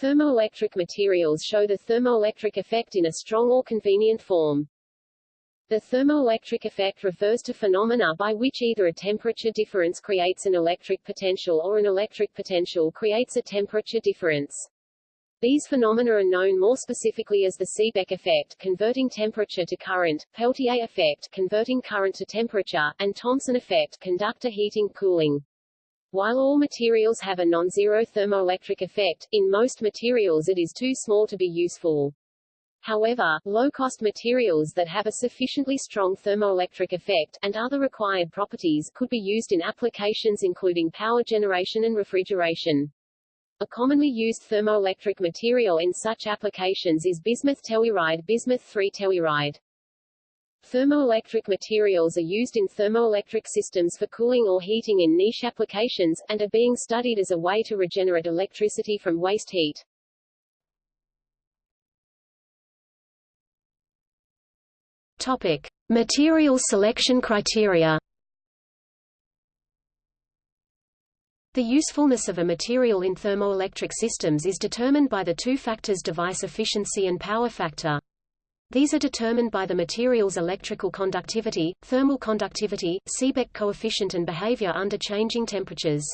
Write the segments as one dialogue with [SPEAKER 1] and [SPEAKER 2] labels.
[SPEAKER 1] Thermoelectric materials show the thermoelectric effect in a strong or convenient form. The thermoelectric effect refers to phenomena by which either a temperature difference creates an electric potential or an electric potential creates a temperature difference. These phenomena are known more specifically as the Seebeck effect converting temperature to current, Peltier effect converting current to temperature, and Thomson effect conductor heating cooling. While all materials have a non-zero thermoelectric effect, in most materials it is too small to be useful. However, low-cost materials that have a sufficiently strong thermoelectric effect, and other required properties, could be used in applications including power generation and refrigeration. A commonly used thermoelectric material in such applications is bismuth telluride bismuth 3 telluride. Thermoelectric materials are used in thermoelectric systems for cooling or heating in niche applications, and are being studied as a way to regenerate electricity from waste heat.
[SPEAKER 2] Topic. Material selection criteria The usefulness of a material in thermoelectric systems is determined by the two factors device efficiency and power factor. These are determined by the material's electrical conductivity, thermal conductivity, Seebeck coefficient and behavior under changing temperatures.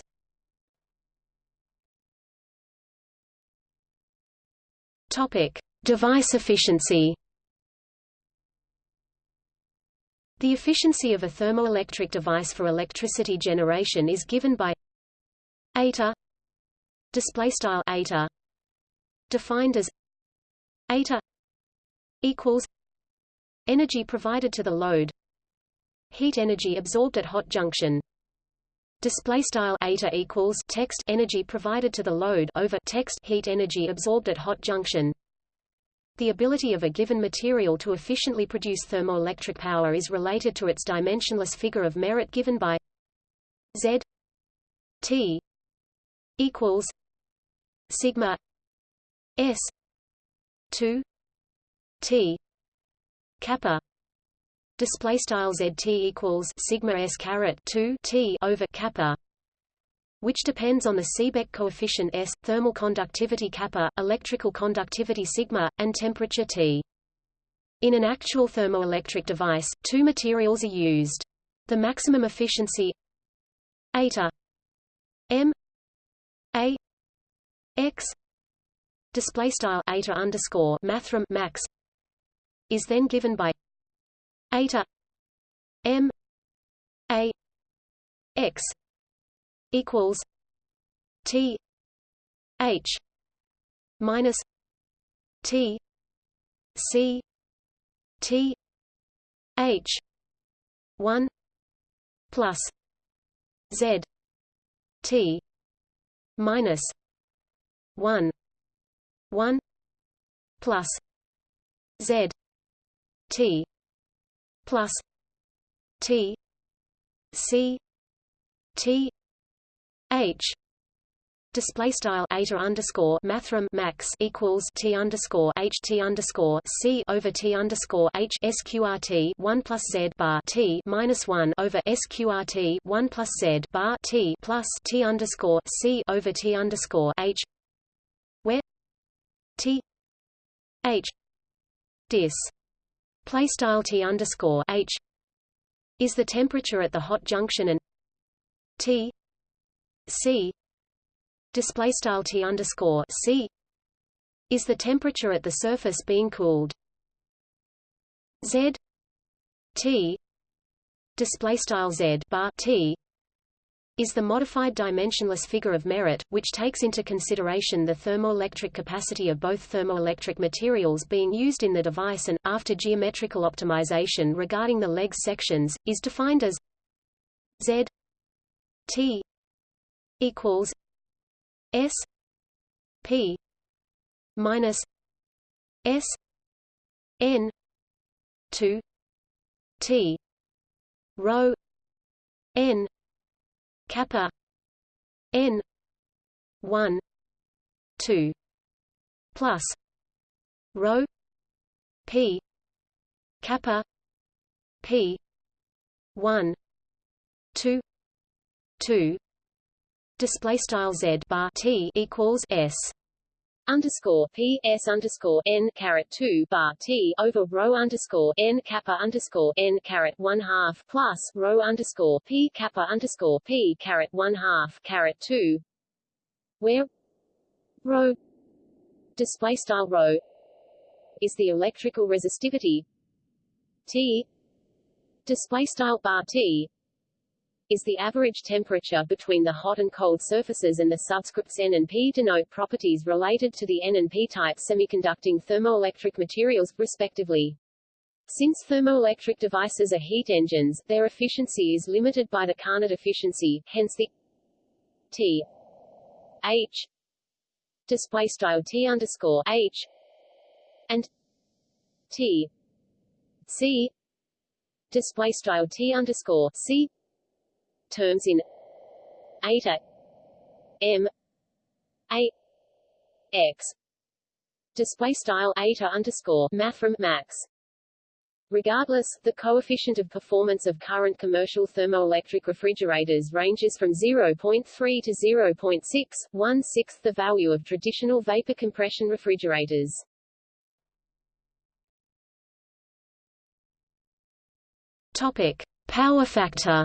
[SPEAKER 2] Topic: Device efficiency. The efficiency of a thermoelectric device for electricity generation is given by eta display style eta defined as eta equals energy provided to the load heat energy absorbed at hot junction. Display style eta equals text energy provided to the load over text heat energy absorbed at hot junction. The ability of a given material to efficiently produce thermoelectric power is related to its dimensionless figure of merit given by Z T equals sigma S 2 T kappa display style zt equals sigma s caret 2 t over kappa which depends on the Seebeck coefficient S, thermal conductivity kappa, electrical conductivity sigma, and temperature T. In an actual thermoelectric device, two materials are used. The maximum efficiency eta m a x display style eta underscore mathrm max is then given by eta m a x equals t h minus t c t h 1 plus z t minus 1 1 plus Z T plus T C T H display style eta underscore mathrm max equals t underscore h t underscore c over t underscore h sqrt one plus z bar t minus one over sqrt one plus z bar t plus t underscore c over t underscore h where t h dis play style t underscore h is the temperature at the hot junction and t c display style t underscore c is the temperature at the surface being cooled. Z t display style z bar t is the modified dimensionless figure of merit, which takes into consideration the thermoelectric capacity of both thermoelectric materials being used in the device and, after geometrical optimization regarding the legs sections, is defined as Z T equals S P minus S N two T rho N kappa. N. 1 2 plus. Rho. P. Kappa. P. 1 2 2 display style z bar t equals s
[SPEAKER 1] underscore P S underscore N caret two bar T over rho underscore N kappa underscore N caret one half plus rho underscore P kappa underscore P caret one half caret two where rho display style rho is the electrical resistivity T display style bar T is the average temperature between the hot and cold surfaces and the subscripts N and P denote properties related to the N and P-type semiconducting thermoelectric materials, respectively. Since thermoelectric devices are heat engines, their efficiency is limited by the Carnot efficiency, hence the T H display style T underscore H and T C display style T underscore C terms in eta m a x display style eta underscore mathrm max Regardless, the coefficient of performance of current commercial thermoelectric refrigerators ranges from 0.3 to 0.6, one-sixth the value of traditional vapor compression refrigerators.
[SPEAKER 2] Topic: Power factor.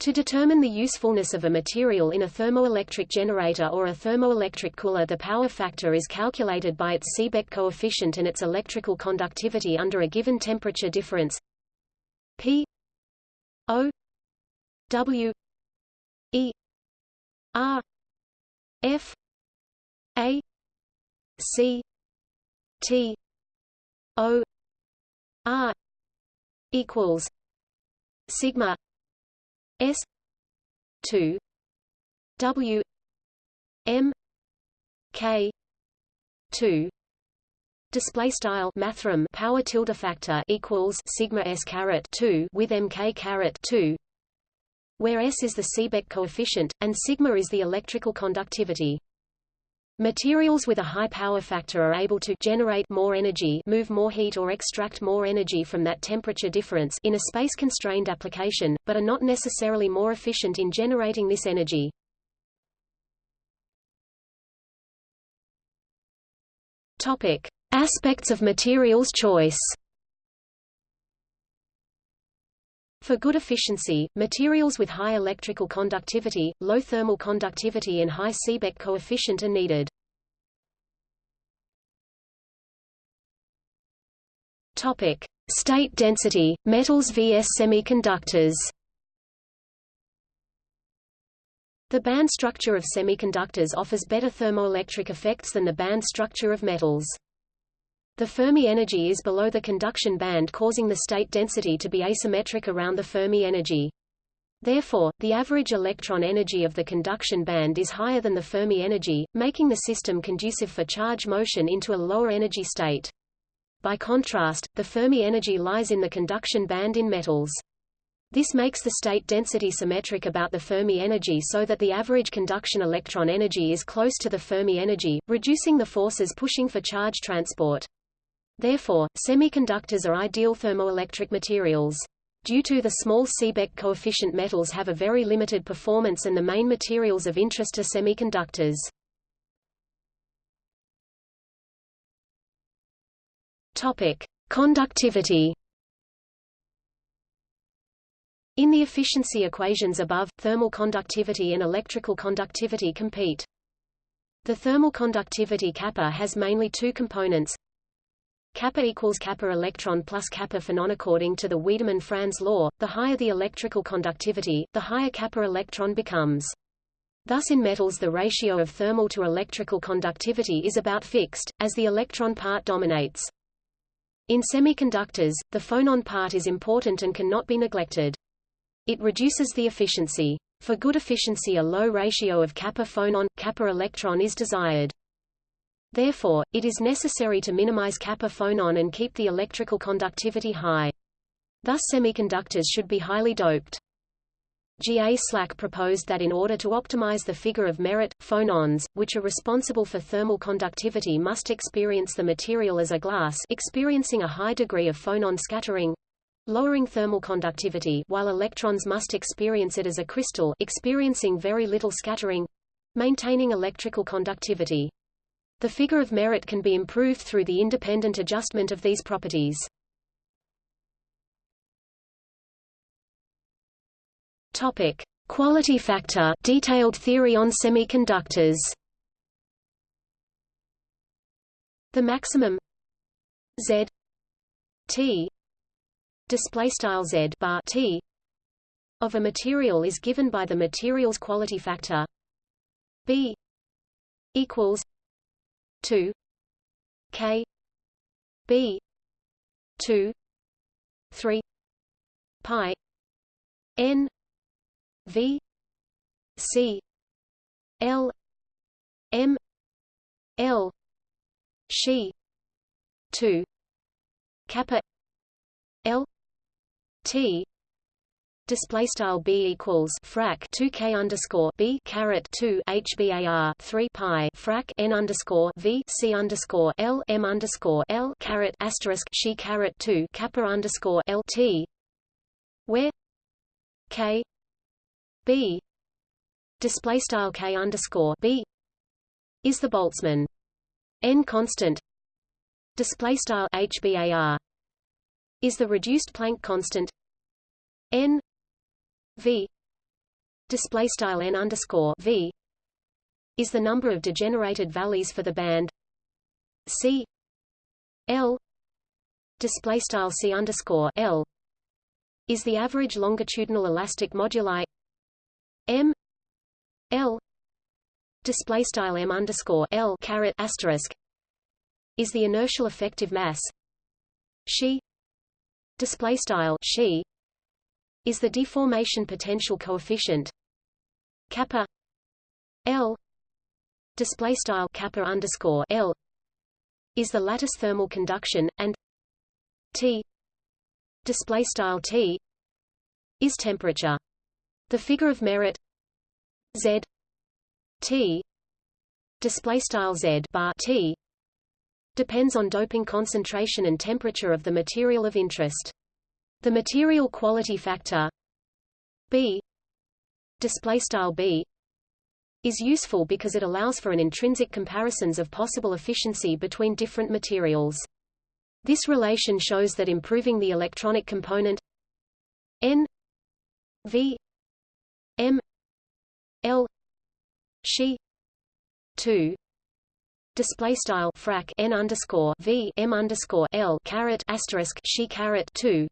[SPEAKER 2] To determine the usefulness of a material in a thermoelectric generator or a thermoelectric cooler the power factor is calculated by its Seebeck coefficient and its electrical conductivity under a given temperature difference. P O W E R F A C T O R equals sigma S two W M K two display style mathrm power tilde factor equals sigma s caret 2 with mk caret 2 where s is the Seebeck coefficient and sigma is the electrical conductivity Materials with a high power factor are able to generate more energy move more heat or extract more energy from that temperature difference in a space-constrained application, but are not necessarily more efficient in generating this energy. Topic. Aspects of materials choice For good efficiency, materials with high electrical conductivity, low thermal conductivity and high Seebeck coefficient are needed. Topic: State density, metals vs semiconductors. The band structure of semiconductors offers better thermoelectric effects than the band structure of metals. The Fermi energy is below the conduction band causing the state density to be asymmetric around the Fermi energy. Therefore, the average electron energy of the conduction band is higher than the Fermi energy, making the system conducive for charge motion into a lower energy state. By contrast, the Fermi energy lies in the conduction band in metals. This makes the state density symmetric about the Fermi energy so that the average conduction electron energy is close to the Fermi energy, reducing the forces pushing for charge transport. Therefore, semiconductors are ideal thermoelectric materials. Due to the small Seebeck coefficient metals have a very limited performance and the main materials of interest are semiconductors. Topic: Conductivity. In the efficiency equations above, thermal conductivity and electrical conductivity compete. The thermal conductivity kappa has mainly two components, kappa equals kappa electron plus kappa phonon according to the Wiedemann-Franz law, the higher the electrical conductivity, the higher kappa electron becomes. Thus in metals the ratio of thermal to electrical conductivity is about fixed, as the electron part dominates. In semiconductors, the phonon part is important and cannot be neglected. It reduces the efficiency. For good efficiency a low ratio of kappa phonon, kappa electron is desired. Therefore, it is necessary to minimize kappa phonon and keep the electrical conductivity high. Thus semiconductors should be highly doped. G. A. Slack proposed that in order to optimize the figure of merit, phonons, which are responsible for thermal conductivity must experience the material as a glass experiencing a high degree of phonon scattering, lowering thermal conductivity while electrons must experience it as a crystal experiencing very little scattering, maintaining electrical conductivity. The figure of merit can be improved through the independent adjustment of these properties. Topic: Quality factor, detailed theory on semiconductors. The maximum Z T display style Z bar T of a material is given by the material's quality factor B equals 2 K B 2 3 pi N V C L M L she 2 kappa L T display style b equals frac 2 k underscore b caret 2 hbar 3 pi frac n underscore v c underscore l m underscore l caret asterisk she caret 2 kappa underscore l t where k b display style k underscore b is the Boltzmann n constant. Display style hbar is the reduced Planck constant n v display style n underscore v is the number of degenerated valleys for the band. C l display style c underscore l is the average longitudinal elastic moduli. M l display style m underscore l caret asterisk is the inertial effective mass. She display style she is the deformation potential coefficient kappa l display style kappa underscore l is the lattice thermal conduction and t display style t is temperature the figure of merit z t display style z bar t depends on doping concentration and temperature of the material of interest. The material quality factor B display style B is useful because it allows for an intrinsic comparisons of possible efficiency between different materials. This relation shows that improving the electronic component N V M L she 2 display style frac n underscore v m underscore l caret asterisk she caret two,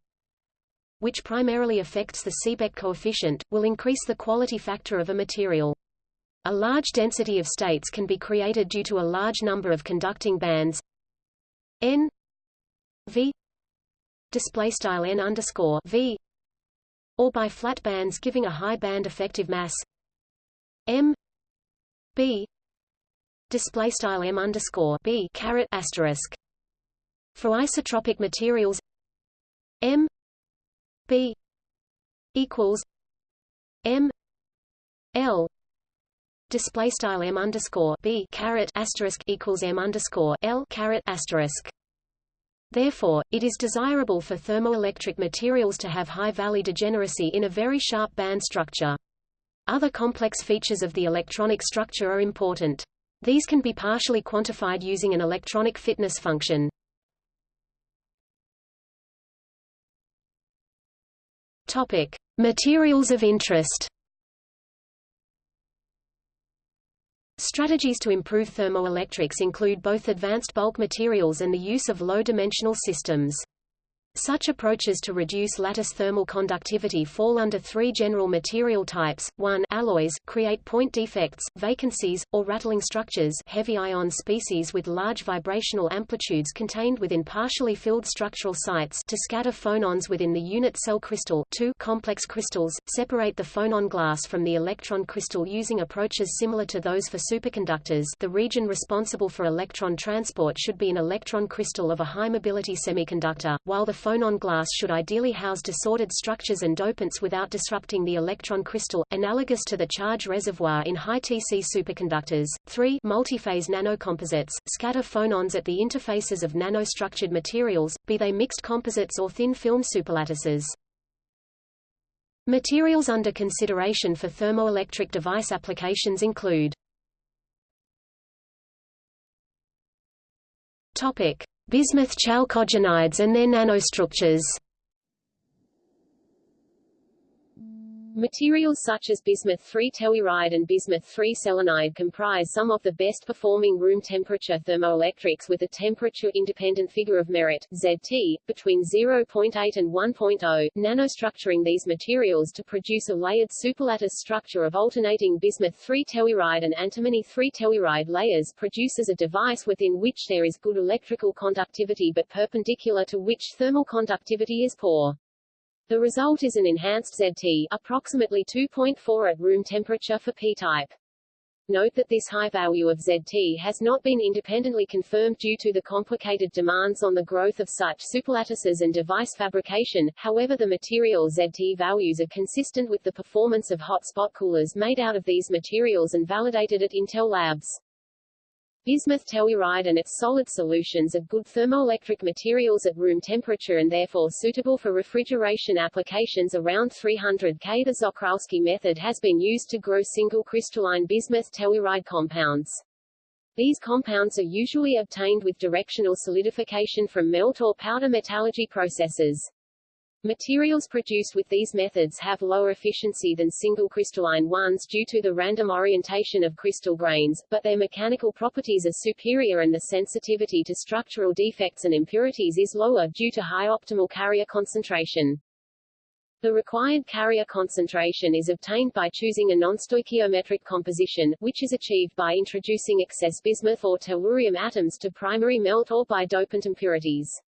[SPEAKER 2] which primarily affects the Seebeck coefficient, will increase the quality factor of a material. A large density of states can be created due to a large number of conducting bands n v display style n underscore v or by flat bands giving a high band effective mass m b display style m underscore b asterisk. For isotropic materials, m b equals m l display style m underscore b caret asterisk equals m underscore l caret asterisk. Therefore, it is desirable for thermoelectric materials to have high valley degeneracy in a very sharp band structure. Other complex features of the electronic structure are important. These can be partially quantified using an electronic fitness function. Topic: Materials of interest. Strategies to improve thermoelectrics include both advanced bulk materials and the use of low-dimensional systems. Such approaches to reduce lattice thermal conductivity fall under three general material types. 1. Alloys create point defects, vacancies, or rattling structures heavy ion species with large vibrational amplitudes contained within partially filled structural sites to scatter phonons within the unit cell crystal 2. Complex crystals separate the phonon glass from the electron crystal using approaches similar to those for superconductors the region responsible for electron transport should be an electron crystal of a high mobility semiconductor, while the phonon glass should ideally house disordered structures and dopants without disrupting the electron crystal, analogous to the charge reservoir in high TC superconductors. 3. Multiphase nanocomposites, scatter phonons at the interfaces of nanostructured materials, be they mixed composites or thin film superlattices. Materials under consideration for thermoelectric device applications include Topic: Bismuth chalcogenides and their nanostructures.
[SPEAKER 1] Materials such as bismuth-3 telluride and bismuth-3 selenide comprise some of the best-performing room temperature thermoelectrics with a temperature-independent figure of merit ZT, between 0.8 and 1.0. Nanostructuring these materials to produce a layered superlattice structure of alternating bismuth-3 telluride and antimony-3 telluride layers produces a device within which there is good electrical conductivity but perpendicular to which thermal conductivity is poor. The result is an enhanced ZT, approximately 2.4 at room temperature for P-type. Note that this high value of ZT has not been independently confirmed due to the complicated demands on the growth of such superlattices and device fabrication, however the material ZT values are consistent with the performance of hot spot coolers made out of these materials and validated at Intel Labs. Bismuth telluride and its solid solutions are good thermoelectric materials at room temperature and therefore suitable for refrigeration applications around 300 K. The Czochralski method has been used to grow single crystalline bismuth telluride compounds. These compounds are usually obtained with directional solidification from melt or powder metallurgy processes. Materials produced with these methods have lower efficiency than single crystalline ones due to the random orientation of crystal grains, but their mechanical properties are superior and the sensitivity to structural defects and impurities is lower due to high optimal carrier concentration. The required carrier concentration is obtained by choosing a non-stoichiometric composition, which is achieved by introducing excess bismuth or tellurium atoms to primary melt or by dopant impurities.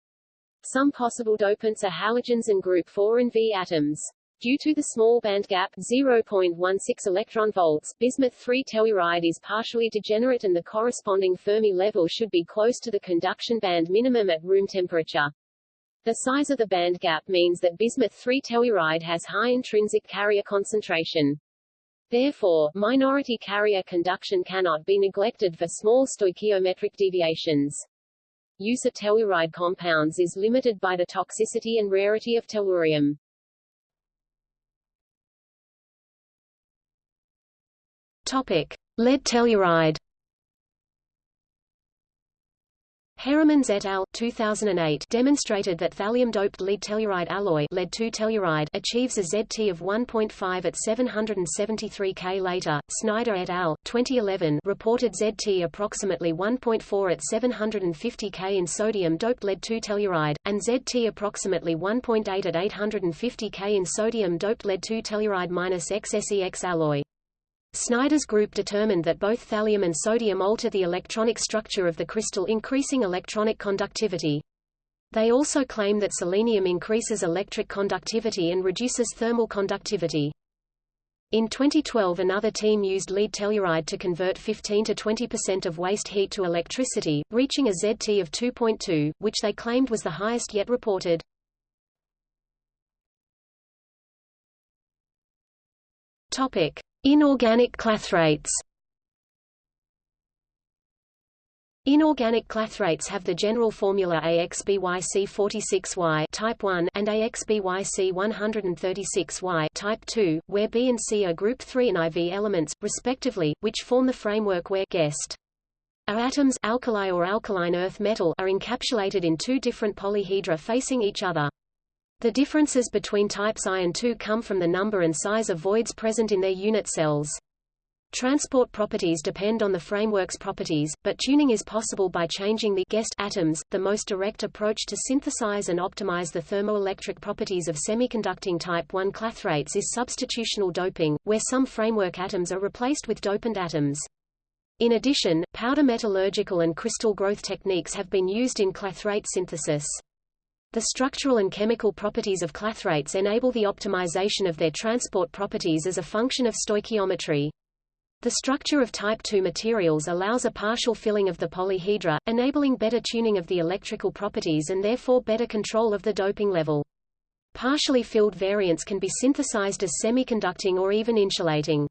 [SPEAKER 1] Some possible dopants are halogens and group 4 and V atoms. Due to the small band gap 0.16 electron volts, bismuth-3 telluride is partially degenerate and the corresponding Fermi level should be close to the conduction band minimum at room temperature. The size of the band gap means that bismuth-3 telluride has high intrinsic carrier concentration. Therefore, minority carrier conduction cannot be neglected for small stoichiometric deviations. Use of telluride compounds is limited by the toxicity and rarity of tellurium.
[SPEAKER 2] Topic: Lead telluride. Heremans et al. 2008 demonstrated that thallium-doped lead telluride alloy lead-2 telluride achieves a ZT of 1.5 at 773 K later. Snyder et al. 2011 reported ZT approximately 1.4 at 750 K in sodium-doped lead-2 telluride, and ZT approximately 1.8 at 850 K in sodium-doped lead-2 telluride minus XSEX alloy. Snyder's group determined that both thallium and sodium alter the electronic structure of the crystal increasing electronic conductivity. They also claim that selenium increases electric conductivity and reduces thermal conductivity. In 2012 another team used lead telluride to convert 15 to 20% of waste heat to electricity, reaching a ZT of 2.2, which they claimed was the highest yet reported. Topic: Inorganic clathrates Inorganic clathrates have the general formula AXBYC46Y type 1 and AXBYC136Y type 2, where B and C are group 3 and IV elements, respectively, which form the framework where guest are atoms alkali or alkaline earth metal are encapsulated in two different polyhedra facing each other. The differences between types I and II come from the number and size of voids present in their unit cells. Transport properties depend on the framework's properties, but tuning is possible by changing the guest atoms. The most direct approach to synthesize and optimize the thermoelectric properties of semiconducting type 1 clathrates is substitutional doping, where some framework atoms are replaced with dopant atoms. In addition, powder metallurgical and crystal growth techniques have been used in clathrate synthesis. The structural and chemical properties of clathrates enable the optimization of their transport properties as a function of stoichiometry. The structure of type II materials allows a partial filling of the polyhedra, enabling better tuning of the electrical properties and therefore better control of the doping level. Partially filled variants can be synthesized as semiconducting or even insulating.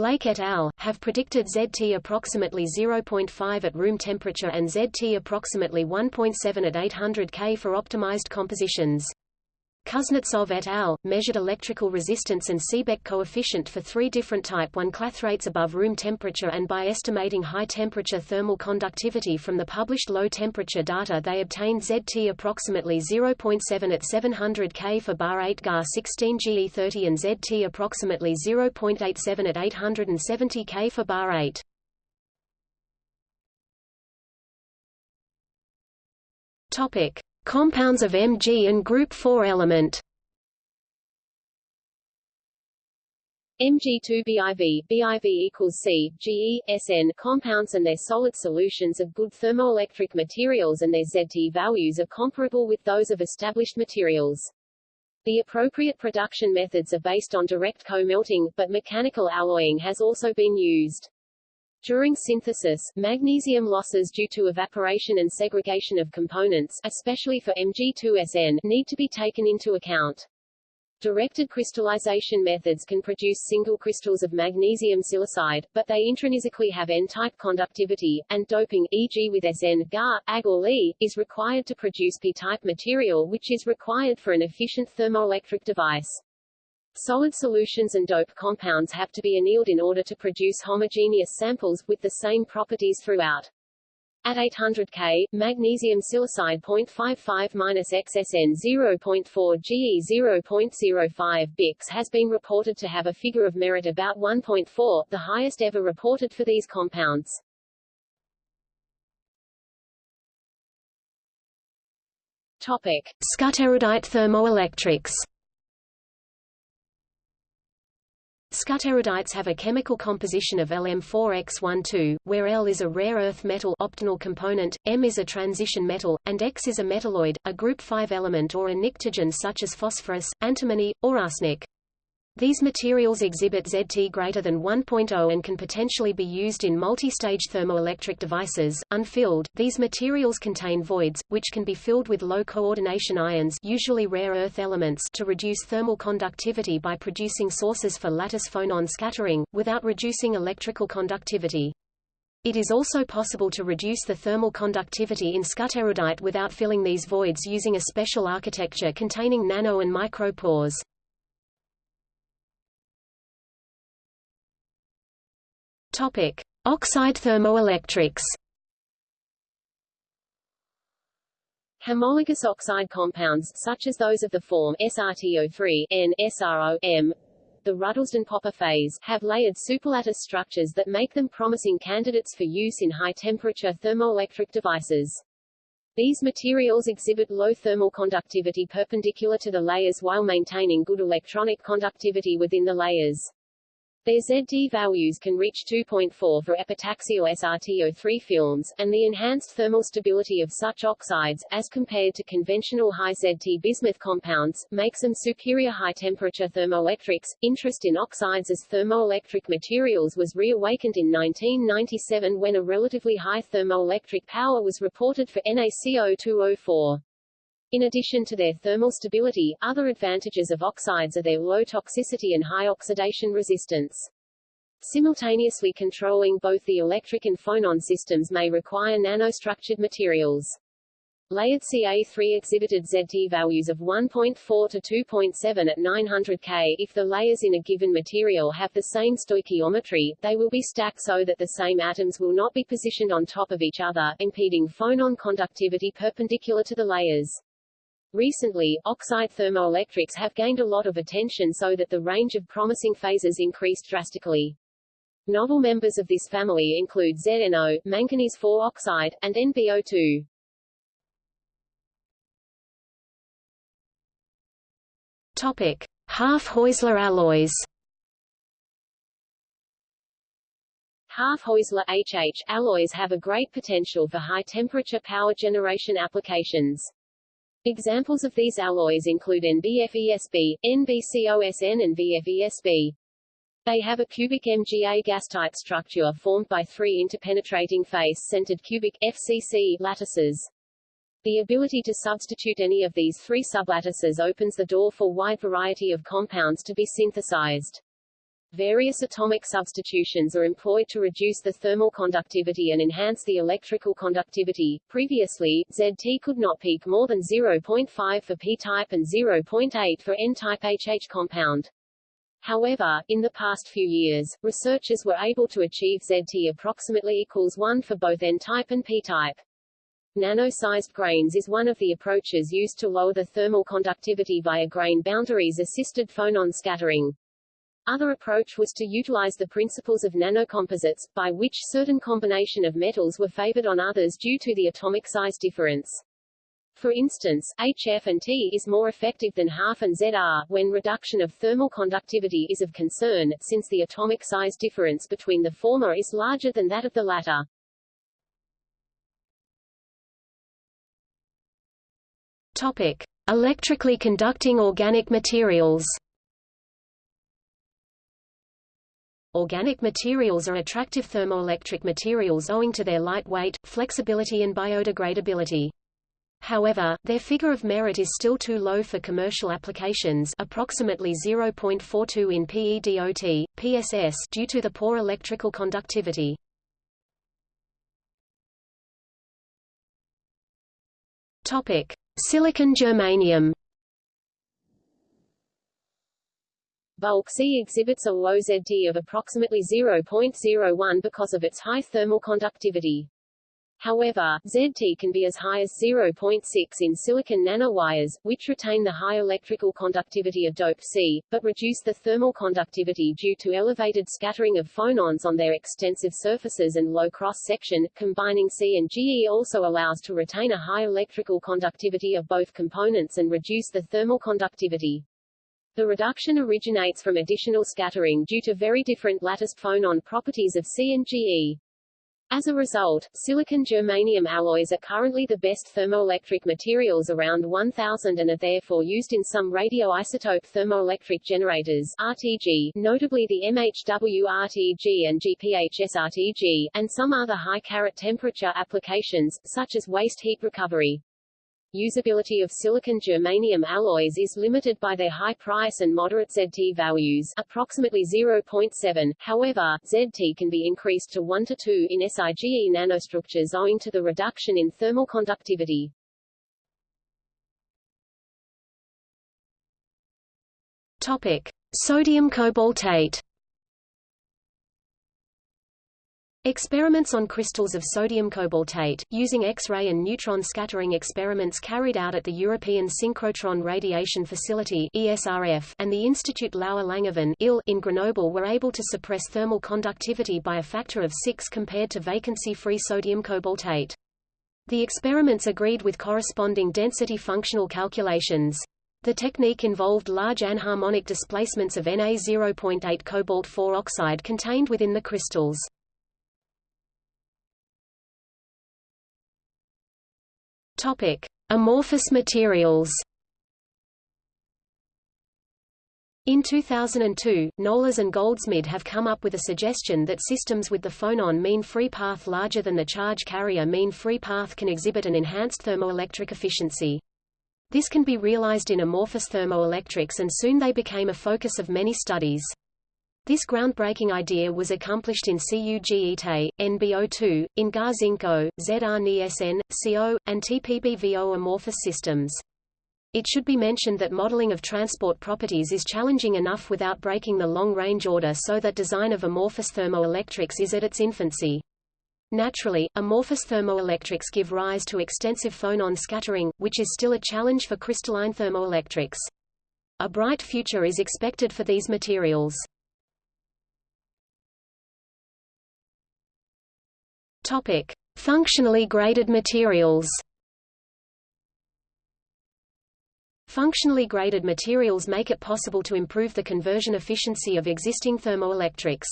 [SPEAKER 2] Blake et al. have predicted ZT approximately 0.5 at room temperature and ZT approximately 1.7 at 800 K for optimized compositions. Kuznetsov et al. measured electrical resistance and Seebeck coefficient for three different type 1 clathrates above room temperature and by estimating high-temperature thermal conductivity from the published low-temperature data they obtained ZT approximately 0.7 at 700 K for bar 8 GAR 16 GE30 and ZT approximately 0.87 at 870 K for bar 8. Topic. Compounds of Mg and group 4 element
[SPEAKER 1] Mg2BIV, BIV equals C, GE, SN compounds and their solid solutions of good thermoelectric materials and their ZT values are comparable with those of established materials. The appropriate production methods are based on direct co-melting, but mechanical alloying has also been used. During synthesis, magnesium losses due to evaporation and segregation of components, especially for Mg2SN, need to be taken into account. Directed crystallization methods can produce single crystals of magnesium silicide, but they intrinsically have N-type conductivity, and doping, e.g. with SN, Ga, Ag or Li, is required to produce P-type material which is required for an efficient thermoelectric device. Solid solutions and dope compounds have to be annealed in order to produce homogeneous samples, with the same properties throughout. At 800 K, magnesium silicide 0.55-XSN 0.4 GE 0.05 Bix has been reported to have a figure of merit about 1.4, the highest ever reported for these compounds. Topic.
[SPEAKER 2] Skutterudite thermoelectrics Skutterudites have a chemical composition of Lm4x12, where L is a rare earth metal optional component, M is a transition metal, and X is a metalloid, a group 5 element or a pnictogen such as phosphorus, antimony, or arsenic. These materials exhibit ZT greater than 1.0 and can potentially be used in multi-stage thermoelectric devices. Unfilled, these materials contain voids, which can be filled with low coordination ions usually rare earth elements to reduce thermal conductivity by producing sources for lattice phonon scattering, without reducing electrical conductivity. It is also possible to reduce the thermal conductivity in skutterudite without filling these voids using a special architecture containing nano and micro Topic: Oxide thermoelectrics.
[SPEAKER 1] Homologous oxide compounds, such as those of the form SRTO3, N, SRO, M, the Ruddlesden-Popper phase, have layered superlattice structures that make them promising candidates for use in high-temperature thermoelectric devices. These materials exhibit low thermal conductivity perpendicular to the layers while maintaining good electronic conductivity within the layers. Their ZT values can reach 2.4 for epitaxial SRTO3 films, and the enhanced thermal stability of such oxides, as compared to conventional high ZT bismuth compounds, makes them superior high-temperature thermoelectrics. Interest in oxides as thermoelectric materials was reawakened in 1997 when a relatively high thermoelectric power was reported for NaCO2O4. In addition to their thermal stability, other advantages of oxides are their low toxicity and high oxidation resistance. Simultaneously controlling both the electric and phonon systems may require nanostructured materials. Layered Ca3 exhibited ZT values of 1.4 to 2.7 at 900 K. If the layers in a given material have the same stoichiometry, they will be stacked so that the same atoms will not be positioned on top of each other, impeding phonon conductivity perpendicular to the layers. Recently, oxide thermoelectrics have gained a lot of attention so that the range of promising phases increased drastically. Novel members of this family include ZNO, manganese 4 oxide, and NBO2.
[SPEAKER 2] Topic: Half-Heusler alloys.
[SPEAKER 1] Half-Heusler HH alloys have a great potential for high-temperature power generation applications. Examples of these alloys include NBFESB, NBCOSN and VFESB. They have a cubic MgAgAs-type structure formed by three interpenetrating face-centered cubic FCC lattices. The ability to substitute any of these three sublattices opens the door for wide variety of compounds to be synthesized. Various atomic substitutions are employed to reduce the thermal conductivity and enhance the electrical conductivity. Previously, ZT could not peak more than 0.5 for p-type and 0.8 for n-type HH compound. However, in the past few years, researchers were able to achieve ZT approximately equals 1 for both N-type and P-type. Nano-sized grains is one of the approaches used to lower the thermal conductivity via grain boundaries-assisted phonon scattering. Other approach was to utilize the principles of nanocomposites, by which certain combination of metals were favored on others due to the atomic size difference. For instance, HF and T is more effective than half and ZR, when reduction of thermal conductivity is of concern, since the atomic size difference between the former is larger than that of the latter.
[SPEAKER 2] Topic. Electrically conducting organic materials Organic materials are attractive thermoelectric materials owing to their light weight, flexibility and biodegradability. However, their figure of merit is still too low for commercial applications approximately 0.42 in PEDOT, PSS due to the poor electrical conductivity. Topic: Silicon germanium.
[SPEAKER 1] Bulk Si exhibits a low ZT of approximately 0.01 because of its high thermal conductivity. However, ZT can be as high as 0.6 in silicon nanowires, which retain the high electrical conductivity of dope Si, but reduce the thermal conductivity due to elevated scattering of phonons on their extensive surfaces and low cross-section. Combining Si and GE also allows to retain a high electrical conductivity of both components and reduce the thermal conductivity. The reduction originates from additional scattering due to very different lattice phonon properties of Si and GE. As a result, silicon-germanium alloys are currently the best thermoelectric materials around 1000 and are therefore used in some radioisotope thermoelectric generators RTG, notably the MHW RTG and GPHS RTG, and some other high-carat temperature applications, such as waste heat recovery. Usability of silicon-germanium alloys is limited by their high price and moderate ZT values approximately 0.7, however, ZT can be increased to 1 to 2 in SIGE nanostructures owing to the reduction in thermal conductivity.
[SPEAKER 2] Topic. Sodium cobaltate Experiments on crystals of sodium cobaltate, using X-ray and neutron scattering experiments carried out at the European Synchrotron Radiation Facility ESRF and the Institut Laue-Langevin in Grenoble were able to suppress thermal conductivity by a factor of 6 compared to vacancy-free sodium cobaltate. The experiments agreed with corresponding density functional calculations. The technique involved large anharmonic displacements of Na 0.8 cobalt-4 oxide contained within the crystals. Topic: Amorphous materials. In 2002, Nolas and Goldsmid have come up with a suggestion that systems with the phonon mean free path larger than the charge carrier mean free path can exhibit an enhanced thermoelectric efficiency. This can be realized in amorphous thermoelectrics and soon they became a focus of many studies. This groundbreaking idea was accomplished in CuGeT, NBO2, in GAR-Zinco, ZR-NiSN, CO, and TPBVO amorphous systems. It should be mentioned that modeling of transport properties is challenging enough without breaking the long-range order so that design of amorphous thermoelectrics is at its infancy. Naturally, amorphous thermoelectrics give rise to extensive phonon scattering, which is still a challenge for crystalline thermoelectrics. A bright future is expected for these materials. Topic: Functionally graded materials. Functionally graded materials make it possible to improve the conversion efficiency of existing thermoelectrics.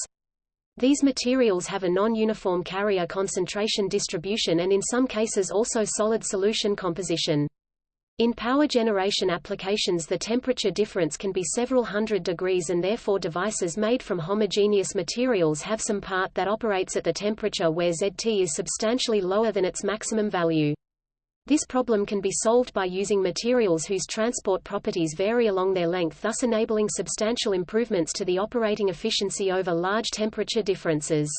[SPEAKER 2] These materials have a non-uniform carrier concentration distribution and in some cases also solid solution composition. In power generation applications the temperature difference can be several hundred degrees and therefore devices made from homogeneous materials have some part that operates at the temperature where ZT is substantially lower than its maximum value. This problem can be solved by using materials whose transport properties vary along their length thus enabling substantial improvements to the operating efficiency over large temperature differences.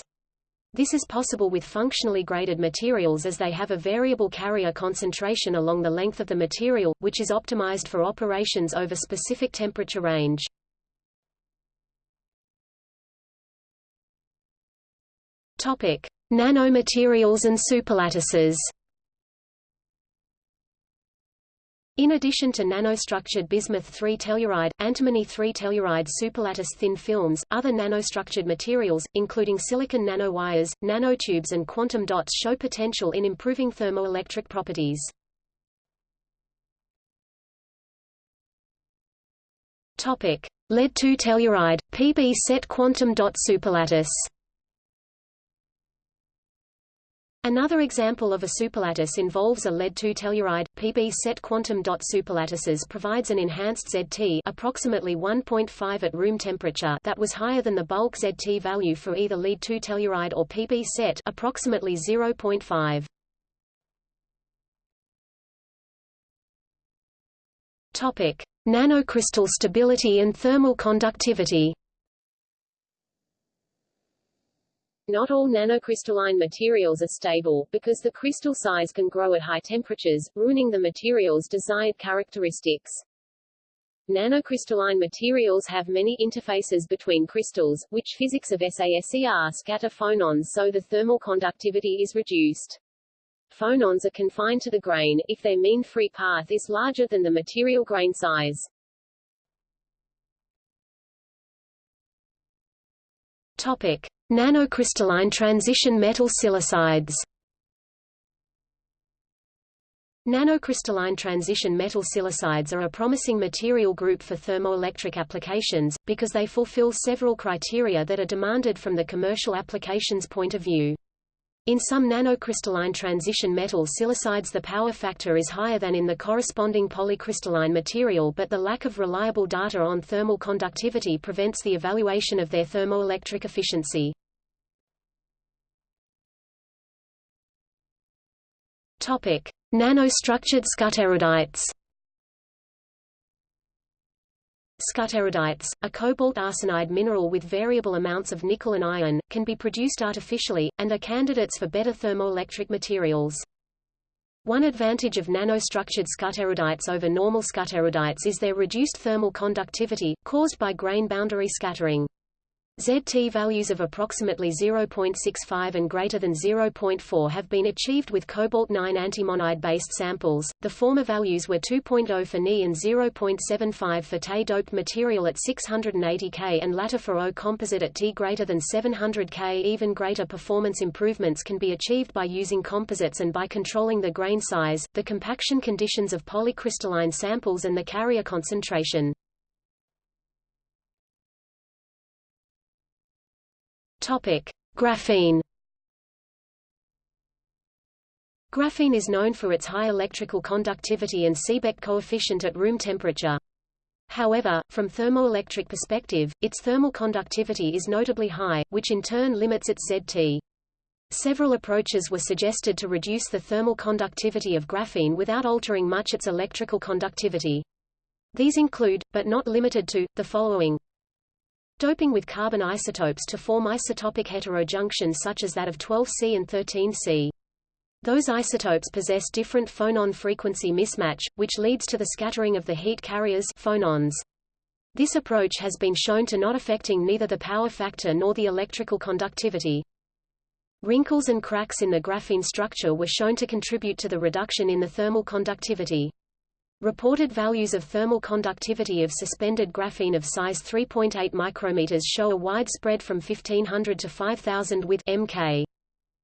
[SPEAKER 2] This is possible with functionally graded materials as they have a variable carrier concentration along the length of the material, which is optimized for operations over specific temperature range. Topic: Nanomaterials and superlattices. In addition to nanostructured bismuth 3-telluride, antimony 3-telluride superlattice thin films, other nanostructured materials, including silicon nanowires, nanotubes and quantum dots show potential in improving thermoelectric properties. Topic: Lead 2-telluride, Pb set quantum dot superlattice. Another example of a superlattice involves a lead-2 telluride. Pb set quantum dot superlattices provides an enhanced ZT approximately 1.5 at room temperature that was higher than the bulk ZT value for either lead-2 telluride or Pb set approximately 0.5. Topic: Nanocrystal stability and thermal conductivity.
[SPEAKER 1] Not all nanocrystalline materials are stable, because the crystal size can grow at high temperatures, ruining the material's desired characteristics. Nanocrystalline materials have many interfaces between crystals, which physics of SASER scatter phonons so the thermal conductivity is reduced. Phonons are confined to the grain, if their mean free path is larger than the material grain size.
[SPEAKER 2] Topic. Nanocrystalline transition metal silicides Nanocrystalline transition metal silicides are a promising material group for thermoelectric applications, because they fulfill several criteria that are demanded from the commercial applications point of view. In some nanocrystalline transition metal silicides the power factor is higher than in the corresponding polycrystalline material but the lack of reliable data on thermal conductivity prevents the evaluation of their thermoelectric efficiency. Topic: Nanostructured skutterudites. Skutterudites, a cobalt arsenide mineral with variable amounts of nickel and iron, can be produced artificially, and are candidates for better thermoelectric materials. One advantage of nanostructured skutterudites over normal skutterudites is their reduced thermal conductivity, caused by grain boundary scattering. ZT values of approximately 0.65 and greater than 0.4 have been achieved with cobalt-9 antimonide-based samples. The former values were 2.0 for Ni and 0.75 for Te-doped material at 680 K and latter for O composite at T greater than 700 K. Even greater performance improvements can be achieved by using composites and by controlling the grain size, the compaction conditions of polycrystalline samples and the carrier concentration. Topic: Graphene. Graphene is known for its high electrical conductivity and Seebeck coefficient at room temperature. However, from thermoelectric perspective, its thermal conductivity is notably high, which in turn limits its ZT. Several approaches were suggested to reduce the thermal conductivity of graphene without altering much its electrical conductivity. These include, but not limited to, the following. Doping with carbon isotopes to form isotopic heterojunctions such as that of 12C and 13C. Those isotopes possess different phonon frequency mismatch, which leads to the scattering of the heat carriers phonons. This approach has been shown to not affecting neither the power factor nor the electrical conductivity. Wrinkles and cracks in the graphene structure were shown to contribute to the reduction in the thermal conductivity. Reported values of thermal conductivity of suspended graphene of size 3.8 micrometers show a wide spread from 1500 to 5000 with mK.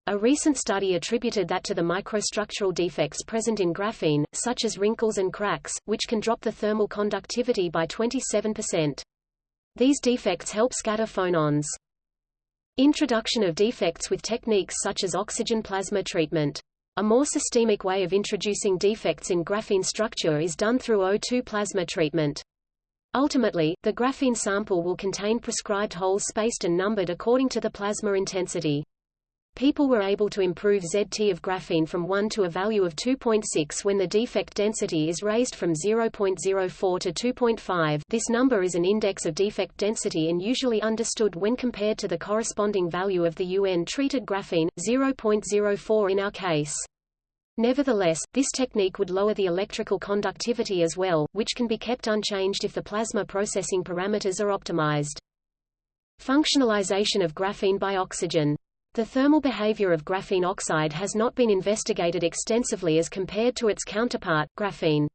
[SPEAKER 2] A recent study attributed that to the microstructural defects present in graphene, such as wrinkles and cracks, which can drop the thermal conductivity by 27%. These defects help scatter phonons. Introduction of defects with techniques such as oxygen plasma treatment. A more systemic way of introducing defects in graphene structure is done through O2 plasma treatment. Ultimately, the graphene sample will contain prescribed holes spaced and numbered according to the plasma intensity. People were able to improve ZT of graphene from 1 to a value of 2.6 when the defect density is raised from 0.04 to 2.5 this number is an index of defect density and usually understood when compared to the corresponding value of the UN-treated graphene, 0.04 in our case. Nevertheless, this technique would lower the electrical conductivity as well, which can be kept unchanged if the plasma processing parameters are optimized. Functionalization of graphene by oxygen the thermal behavior of graphene oxide has not been investigated extensively as compared to its counterpart, graphene.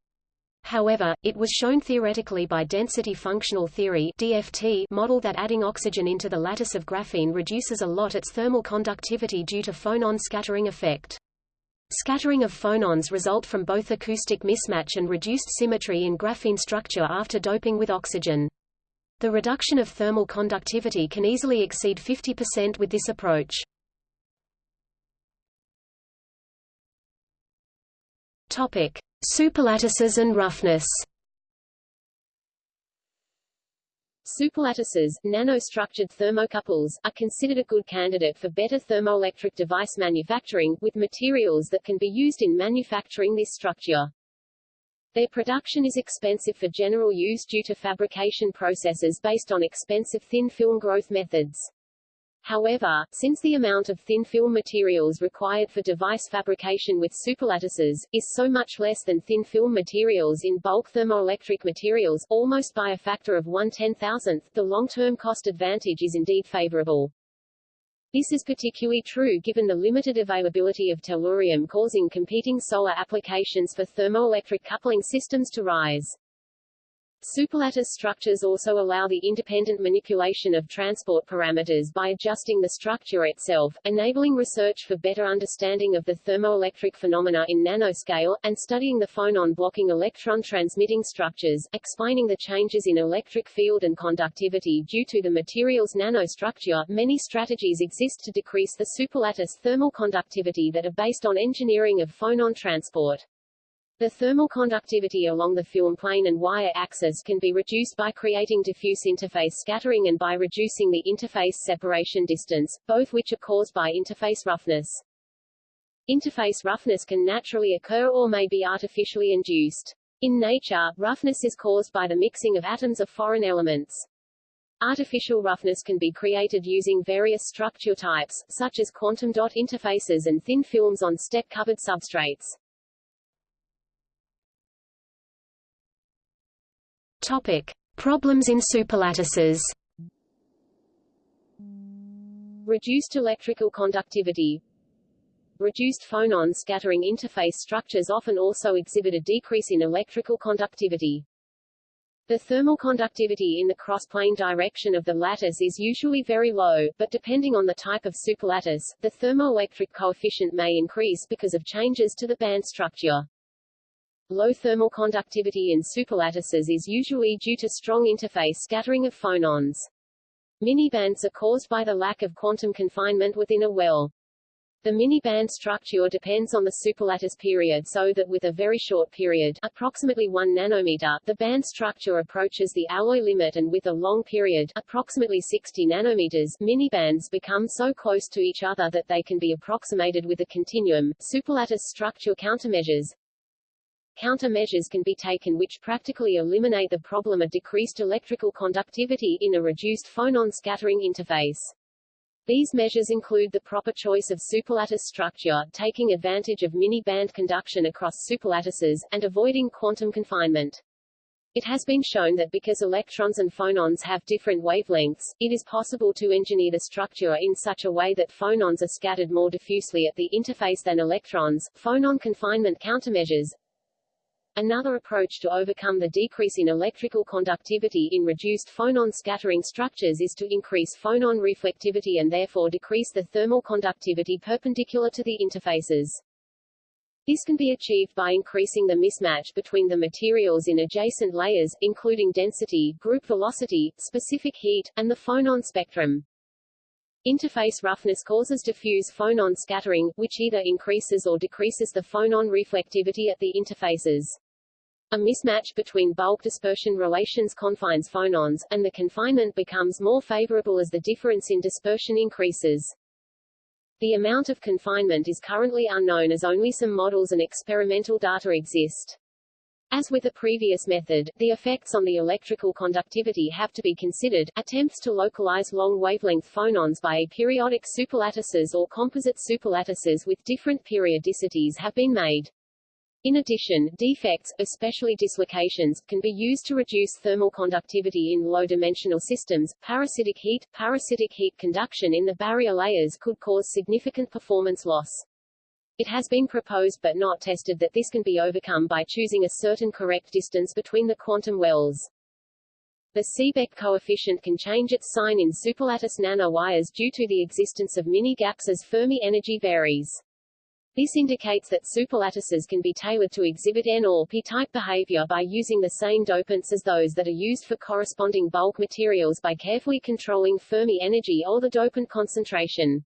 [SPEAKER 2] However, it was shown theoretically by density functional theory DFT model that adding oxygen into the lattice of graphene reduces a lot its thermal conductivity due to phonon scattering effect. Scattering of phonons result from both acoustic mismatch and reduced symmetry in graphene structure after doping with oxygen. The reduction of thermal conductivity can easily exceed 50% with this approach. Topic: Superlattices and roughness.
[SPEAKER 1] Superlattices, nanostructured thermocouples, are considered a good candidate for better thermoelectric device manufacturing, with materials that can be used in manufacturing this structure. Their production is expensive for general use due to fabrication processes based on expensive thin film growth methods. However, since the amount of thin film materials required for device fabrication with superlattices, is so much less than thin film materials in bulk thermoelectric materials, almost by a factor of one ten-thousandth, the long-term cost advantage is indeed favorable. This is particularly true given the limited availability of tellurium causing competing solar applications for thermoelectric coupling systems to rise. Superlattice structures also allow the independent manipulation of transport parameters by adjusting the structure itself, enabling research for better understanding of the thermoelectric phenomena in nanoscale, and studying the phonon-blocking electron-transmitting structures, explaining the changes in electric field and conductivity due to the material's nanostructure. Many strategies exist to decrease the superlattice thermal conductivity that are based on engineering of phonon transport. The thermal conductivity along the film plane and wire axis can be reduced by creating diffuse interface scattering and by reducing the interface separation distance, both which are caused by interface roughness. Interface roughness can naturally occur or may be artificially induced. In nature, roughness is caused by the mixing of atoms of foreign elements. Artificial roughness can be created using various structure types, such as quantum dot interfaces and thin films on step-covered substrates.
[SPEAKER 2] Topic: Problems in superlattices.
[SPEAKER 1] Reduced electrical conductivity Reduced phonon scattering interface structures often also exhibit a decrease in electrical conductivity. The thermal conductivity in the cross-plane direction of the lattice is usually very low, but depending on the type of superlattice, the thermoelectric coefficient may increase because of changes to the band structure. Low thermal conductivity in superlattices is usually due to strong interface scattering of phonons. Mini-bands are caused by the lack of quantum confinement within a well. The mini-band structure depends on the superlattice period so that with a very short period approximately 1 nanometer, the band structure approaches the alloy limit and with a long period approximately 60 nanometers, mini-bands become so close to each other that they can be approximated with a continuum. Superlattice structure countermeasures Countermeasures can be taken which practically eliminate the problem of decreased electrical conductivity in a reduced phonon scattering interface. These measures include the proper choice of superlattice structure, taking advantage of mini-band conduction across superlattices, and avoiding quantum confinement. It has been shown that because electrons and phonons have different wavelengths, it is possible to engineer the structure in such a way that phonons are scattered more diffusely at the interface than electrons. Phonon confinement countermeasures Another approach to overcome the decrease in electrical conductivity in reduced phonon scattering structures is to increase phonon reflectivity and therefore decrease the thermal conductivity perpendicular to the interfaces. This can be achieved by increasing the mismatch between the materials in adjacent layers, including density, group velocity, specific heat, and the phonon spectrum. Interface roughness causes diffuse phonon scattering, which either increases or decreases the phonon reflectivity at the interfaces. A mismatch between bulk dispersion relations confines phonons, and the confinement becomes more favorable as the difference in dispersion increases. The amount of confinement is currently unknown as only some models and experimental data exist. As with the previous method, the effects on the electrical conductivity have to be considered. Attempts to localize long-wavelength phonons by aperiodic superlattices or composite superlattices with different periodicities have been made. In addition, defects, especially dislocations, can be used to reduce thermal conductivity in low-dimensional systems. Parasitic heat, parasitic heat conduction in the barrier layers could cause significant performance loss. It has been proposed but not tested that this can be overcome by choosing a certain correct distance between the quantum wells. The Seebeck coefficient can change its sign in superlattice nanowires due to the existence of mini-gaps as Fermi energy varies. This indicates that superlattices can be tailored to exhibit N or p-type behavior by using the same dopants as those that are used for corresponding bulk materials by carefully controlling Fermi energy or the dopant concentration.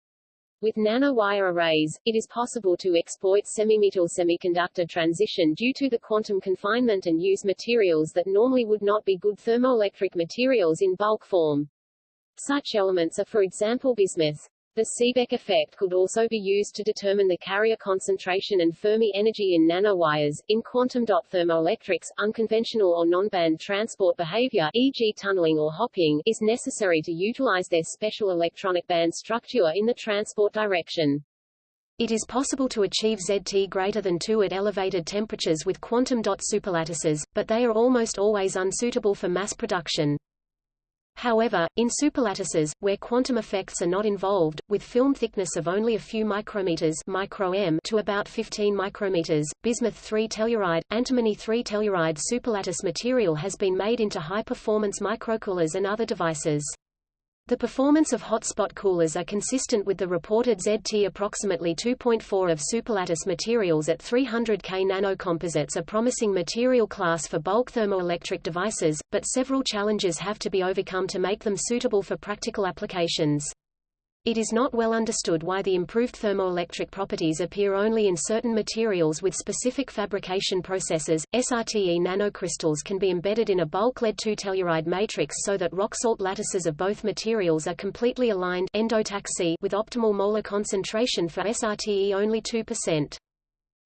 [SPEAKER 1] With nanowire arrays, it is possible to exploit semimetal semiconductor transition due to the quantum confinement and use materials that normally would not be good thermoelectric materials in bulk form. Such elements are for example bismuth. The Seebeck effect could also be used to determine the carrier concentration and Fermi energy in nanowires. In quantum dot thermoelectrics, unconventional or non-band transport behavior, e.g. tunneling or hopping, is necessary to utilize their special electronic band structure in the transport direction.
[SPEAKER 2] It is possible to achieve ZT greater than 2 at elevated temperatures with quantum dot superlattices, but they are almost always unsuitable for mass production. However, in superlattices, where quantum effects are not involved, with film thickness of only a few micrometers micro -m to about 15 micrometers, bismuth 3-telluride, antimony 3-telluride superlattice material has been made into high-performance microcoolers and other devices. The performance of hotspot coolers are consistent with the reported ZT approximately 2.4 of superlattice materials at 300 K nanocomposites are promising material class for bulk thermoelectric devices, but several challenges have to be overcome to make them suitable for practical applications. It is not well understood why the improved thermoelectric properties appear only in certain materials with specific fabrication processes. SRTE nanocrystals can be embedded in a bulk lead-2 telluride matrix so that rock salt lattices of both materials are completely aligned endotaxy with optimal molar concentration for SRTE only 2%.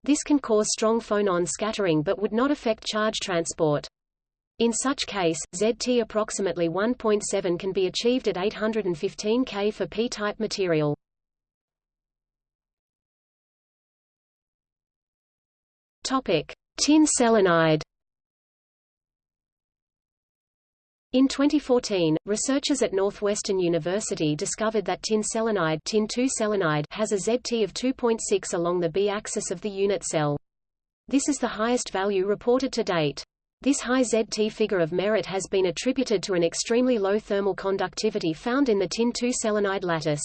[SPEAKER 2] This can cause strong phonon scattering but would not affect charge transport. In such case, ZT approximately 1.7 can be achieved at 815 K for p-type material. Topic: Tin selenide. In 2014, researchers at Northwestern University discovered that tin selenide, tin selenide has a ZT of 2.6 along the B-axis of the unit cell. This is the highest value reported to date. This high ZT figure of merit has been attributed to an extremely low thermal conductivity found in the tin-2 selenide lattice.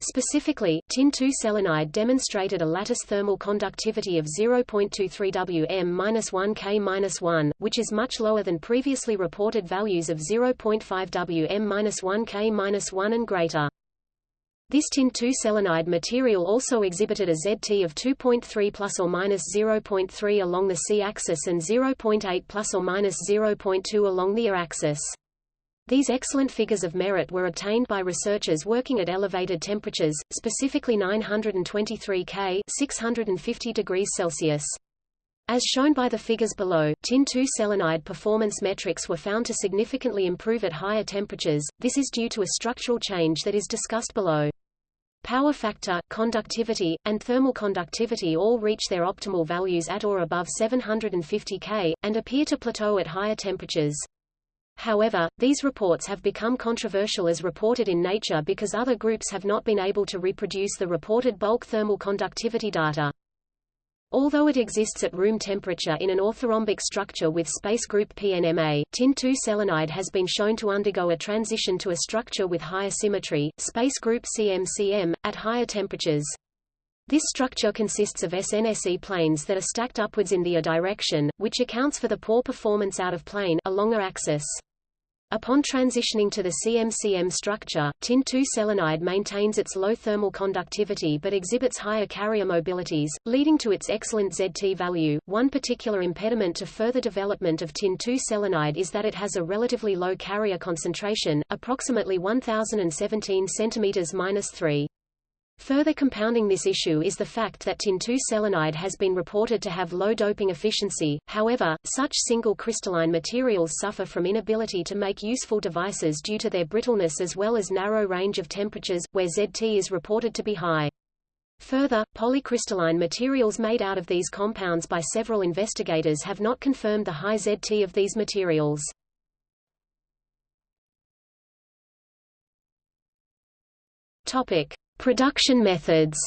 [SPEAKER 2] Specifically, tin-2 selenide demonstrated a lattice thermal conductivity of 0.23 Wm-1 K-1, which is much lower than previously reported values of 0.5 Wm-1 K-1 and greater. This tin-2 selenide material also exhibited a ZT of 2.3 plus or minus 0.3 along the C-axis and 0.8 plus or minus 0.2 along the Y-axis. These excellent figures of merit were obtained by researchers working at elevated temperatures, specifically 923 K 650 degrees Celsius. As shown by the figures below, tin-2 selenide performance metrics were found to significantly improve at higher temperatures, this is due to a structural change that is discussed below. Power factor, conductivity, and thermal conductivity all reach their optimal values at or above 750 K, and appear to plateau at higher temperatures. However, these reports have become controversial as reported in Nature because other groups have not been able to reproduce the reported bulk thermal conductivity data. Although it exists at room temperature in an orthorhombic structure with space group PNMA, tin-2 selenide has been shown to undergo a transition to a structure with higher symmetry, space group CMCM, at higher temperatures. This structure consists of SNSE planes that are stacked upwards in the A direction, which accounts for the poor performance out of plane along a axis. Upon transitioning to the CMCM structure, tin-2 selenide maintains its low thermal conductivity but exhibits higher carrier mobilities, leading to its excellent ZT value. One particular impediment to further development of tin-2 selenide is that it has a relatively low carrier concentration, approximately 1017 cm-3. Further compounding this issue is the fact that tin-2 selenide has been reported to have low doping efficiency, however, such single crystalline materials suffer from inability to make useful devices due to their brittleness as well as narrow range of temperatures, where ZT is reported to be high. Further, polycrystalline materials made out of these compounds by several investigators have not confirmed the high ZT of these materials. Topic. Production methods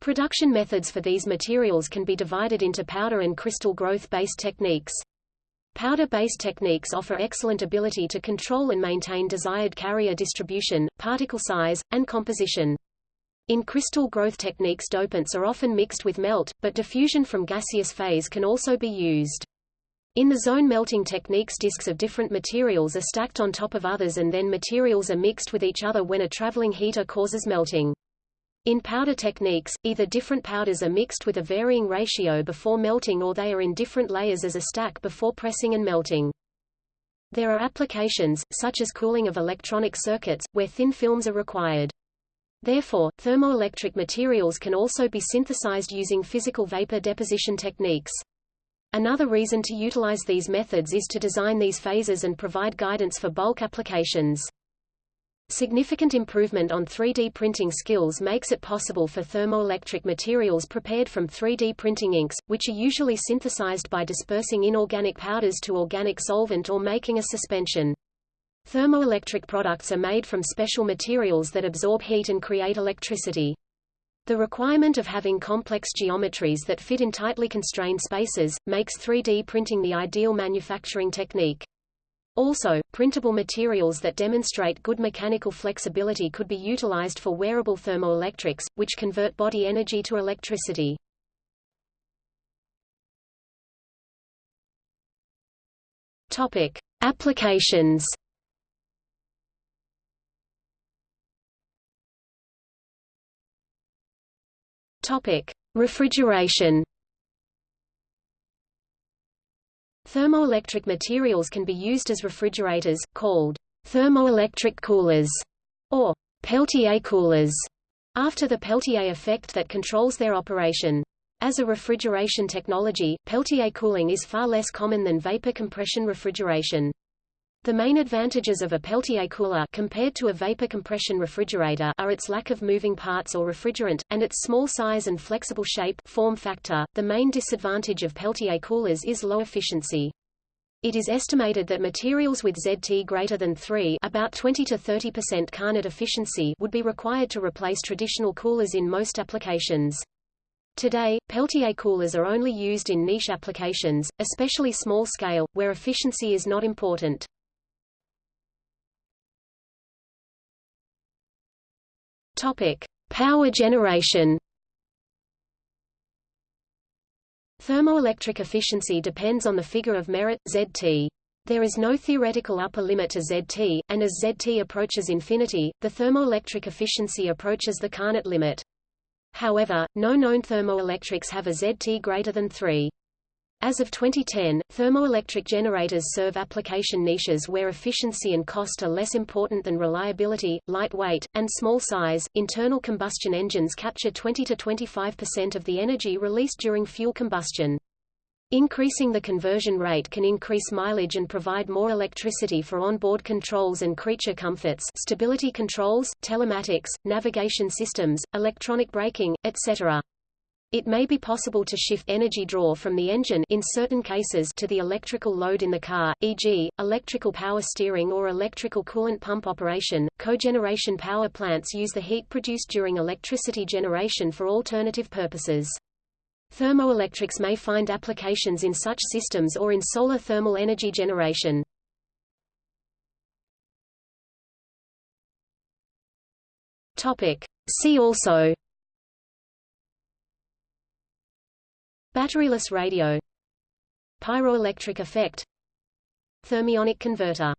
[SPEAKER 2] Production methods for these materials can be divided into powder and crystal growth-based techniques. Powder-based techniques offer excellent ability to control and maintain desired carrier distribution, particle size, and composition. In crystal growth techniques dopants are often mixed with melt, but diffusion from gaseous phase can also be used. In the zone melting techniques disks of different materials are stacked on top of others and then materials are mixed with each other when a traveling heater causes melting. In powder techniques, either different powders are mixed with a varying ratio before melting or they are in different layers as a stack before pressing and melting. There are applications, such as cooling of electronic circuits, where thin films are required. Therefore, thermoelectric materials can also be synthesized using physical vapor deposition techniques. Another reason to utilize these methods is to design these phases and provide guidance for bulk applications. Significant improvement on 3D printing skills makes it possible for thermoelectric materials prepared from 3D printing inks, which are usually synthesized by dispersing inorganic powders to organic solvent or making a suspension. Thermoelectric products are made from special materials that absorb heat and create electricity. The requirement of having complex geometries that fit in tightly constrained spaces, makes 3D printing the ideal manufacturing technique. Also, printable materials that demonstrate good mechanical flexibility could be utilized for wearable thermoelectrics, which convert body energy to electricity. Topic. Applications Topic: Refrigeration. Thermoelectric materials can be used as refrigerators, called thermoelectric coolers, or Peltier coolers, after the Peltier effect that controls their operation. As a refrigeration technology, Peltier cooling is far less common than vapor compression refrigeration. The main advantages of a Peltier cooler compared to a vapor compression refrigerator are its lack of moving parts or refrigerant, and its small size and flexible shape form factor. The main disadvantage of Peltier coolers is low efficiency. It is estimated that materials with ZT greater than 3 about 20 to 30% Carnot efficiency would be required to replace traditional coolers in most applications. Today, Peltier coolers are only used in niche applications, especially small scale, where efficiency is not important. Topic: Power generation. Thermoelectric efficiency depends on the figure of merit, ZT. There is no theoretical upper limit to ZT, and as ZT approaches infinity, the thermoelectric efficiency approaches the Carnot limit. However, no known thermoelectrics have a ZT greater than 3. As of 2010, thermoelectric generators serve application niches where efficiency and cost are less important than reliability, lightweight, and small size. Internal combustion engines capture 20 to 25% of the energy released during fuel combustion. Increasing the conversion rate can increase mileage and provide more electricity for onboard controls and creature comforts stability controls, telematics, navigation systems, electronic braking, etc. It may be possible to shift energy draw from the engine in certain cases to the electrical load in the car, e.g., electrical power steering or electrical coolant pump operation. Cogeneration power plants use the heat produced during electricity generation for alternative purposes. Thermoelectrics may find applications in such systems or in solar thermal energy generation. Topic. See also Batteryless radio Pyroelectric effect Thermionic converter